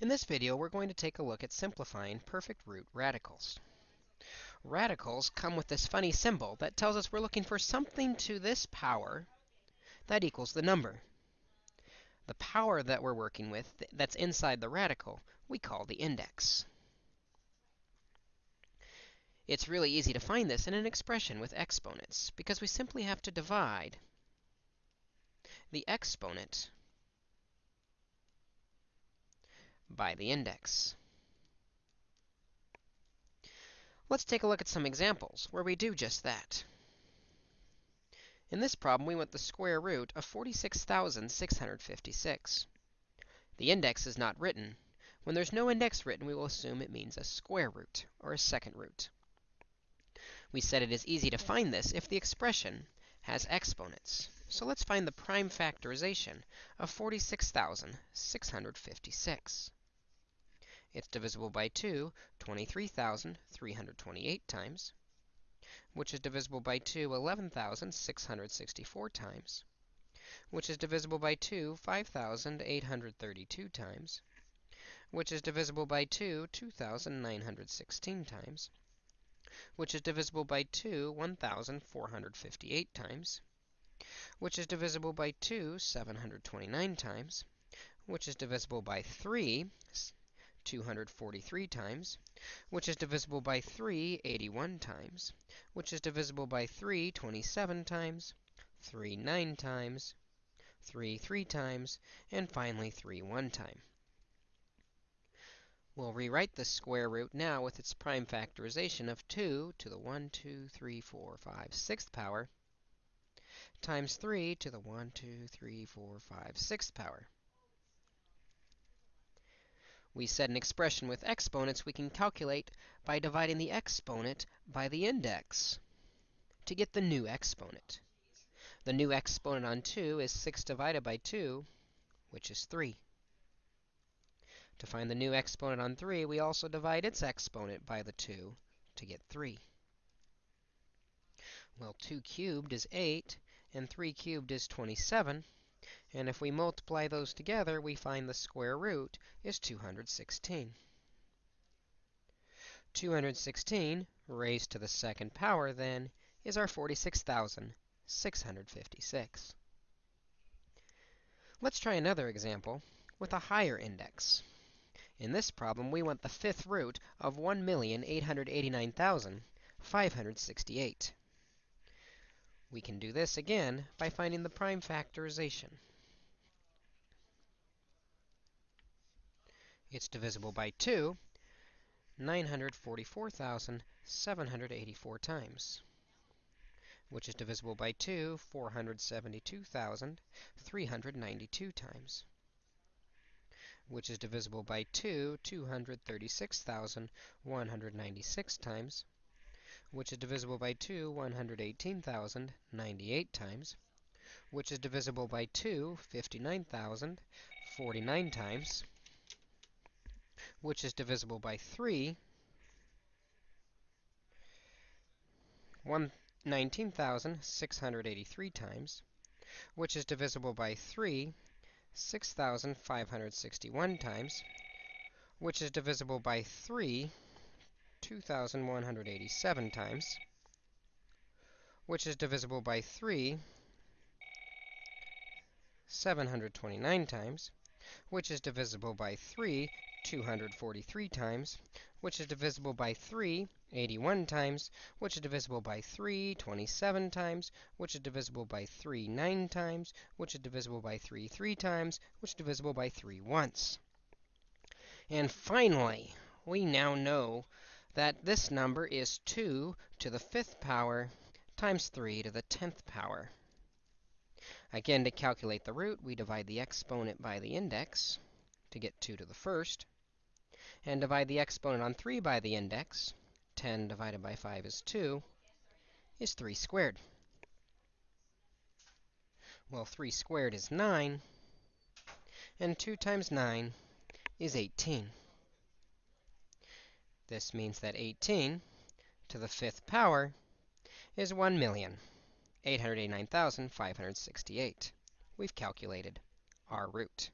In this video, we're going to take a look at simplifying perfect root radicals. Radicals come with this funny symbol that tells us we're looking for something to this power that equals the number. The power that we're working with that's inside the radical, we call the index. It's really easy to find this in an expression with exponents, because we simply have to divide the exponent by the index. Let's take a look at some examples where we do just that. In this problem, we want the square root of 46,656. The index is not written. When there's no index written, we will assume it means a square root, or a second root. We said it is easy to find this if the expression has exponents. So let's find the prime factorization of 46,656. It's divisible by 2 23,328 times, which is divisible by 2 11,664 times, which is divisible by 2 5,832 times, which is divisible by 2 2,916 times, which is divisible by 2 1,458 times, which is divisible by 2 729 times, which is divisible by 3 243 times, which is divisible by 3 81 times, which is divisible by 3 27 times, 3 9 times, 3 3 times, and finally 3 1 time. We'll rewrite the square root now with its prime factorization of 2 to the 1, 2, 3, 4, 5, 6th power times 3 to the 1, 2, 3, 4, 5, 6th power. We said an expression with exponents we can calculate by dividing the exponent by the index to get the new exponent. The new exponent on 2 is 6 divided by 2, which is 3. To find the new exponent on 3, we also divide its exponent by the 2 to get 3. Well, 2 cubed is 8, and 3 cubed is 27. And if we multiply those together, we find the square root is 216. 216 raised to the second power, then, is our 46,656. Let's try another example with a higher index. In this problem, we want the fifth root of 1,889,568. We can do this again by finding the prime factorization. It's divisible by 2 944,784 times, which is divisible by 2 472,392 times, which is divisible by 2 236,196 times, which is divisible by 2 118,098 times, which is divisible by 2 59,049 times, which is divisible by 3, 19,683 times, which is divisible by 3, 6,561 times, which is divisible by 3, 2,187 times, which is divisible by 3, 729 times, which is divisible by 3, 243 times, which is divisible by 3, 81 times, which is divisible by 3, 27 times, which is divisible by 3, 9 times, which is divisible by 3, 3 times, which is divisible by 3 once. And finally, we now know that this number is 2 to the 5th power times 3 to the 10th power. Again, to calculate the root, we divide the exponent by the index to get 2 to the first and divide the exponent on 3 by the index, 10 divided by 5 is 2, is 3 squared. Well, 3 squared is 9, and 2 times 9 is 18. This means that 18 to the fifth power is 1,889,568. We've calculated our root.